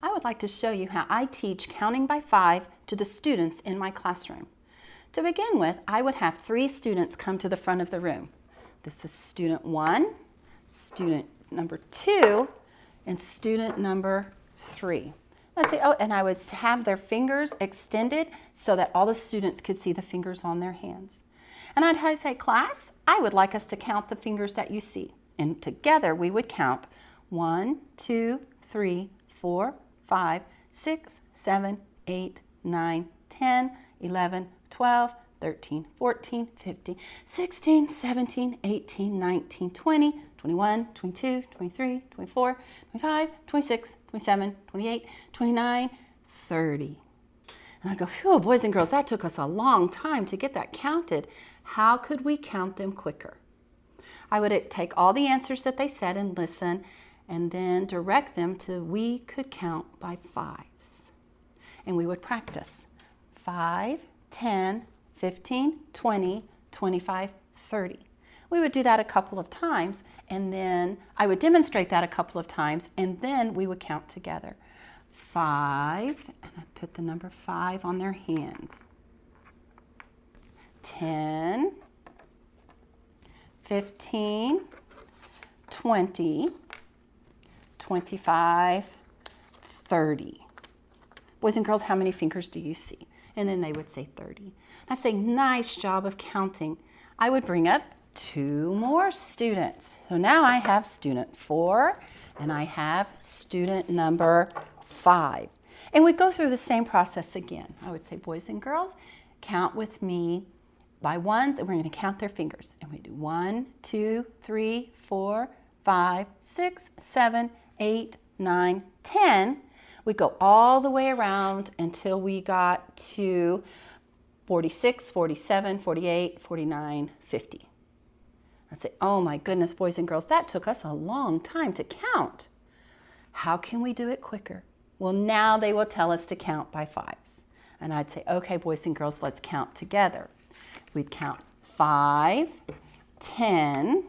I would like to show you how I teach counting by five to the students in my classroom. To begin with, I would have three students come to the front of the room. This is student one, student number two, and student number three. Let's say, oh, and I would have their fingers extended so that all the students could see the fingers on their hands. And I'd say, class, I would like us to count the fingers that you see. And together we would count one, two, three, four, 5, 6, 7, 8, 9, 10, 11, 12, 13, 14, 15, 16, 17, 18, 19, 20, 21, 22, 23, 24, 25, 26, 27, 28, 29, 30. And I go, phew, boys and girls, that took us a long time to get that counted. How could we count them quicker? I would uh, take all the answers that they said and listen and then direct them to we could count by fives. And we would practice 5, 10, 15, 20, 25, 30. We would do that a couple of times and then I would demonstrate that a couple of times and then we would count together. 5, and I put the number 5 on their hands. 10, 15, 20, 25, 30. Boys and girls, how many fingers do you see? And then they would say 30. I say, nice job of counting. I would bring up two more students. So now I have student four and I have student number five. And we'd go through the same process again. I would say, boys and girls, count with me by ones and we're gonna count their fingers. And we do one, two, three, four, five, six, seven, 8, 9, 10, we go all the way around until we got to 46, 47, 48, 49, 50. I'd say, oh my goodness, boys and girls, that took us a long time to count. How can we do it quicker? Well, now they will tell us to count by fives. And I'd say, okay, boys and girls, let's count together. We'd count 5, 10,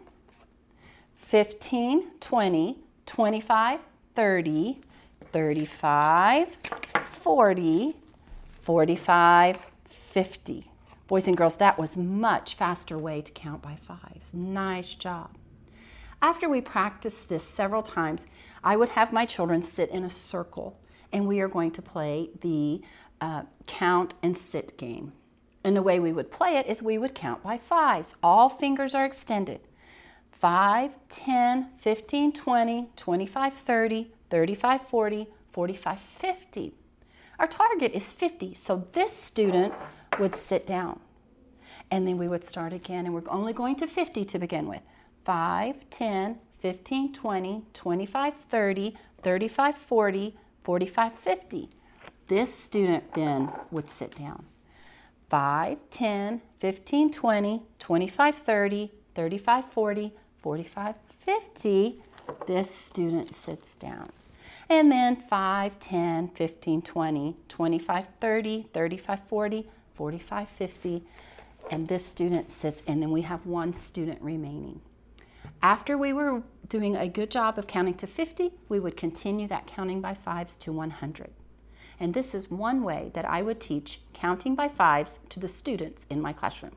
15, 20, 25, 30, 35, 40, 45, 50. Boys and girls, that was much faster way to count by fives. Nice job. After we practiced this several times, I would have my children sit in a circle and we are going to play the uh, count and sit game. And the way we would play it is we would count by fives. All fingers are extended. 5, 10, 15, 20, 25, 30, 35, 40, 45, 50. Our target is 50, so this student would sit down. And then we would start again, and we're only going to 50 to begin with. 5, 10, 15, 20, 25, 30, 35, 40, 45, 50. This student then would sit down. 5, 10, 15, 20, 25, 30, 35, 40, 45, 50, this student sits down. And then 5, 10, 15, 20, 25, 30, 35, 40, 45, 50, and this student sits, and then we have one student remaining. After we were doing a good job of counting to 50, we would continue that counting by fives to 100. And this is one way that I would teach counting by fives to the students in my classroom.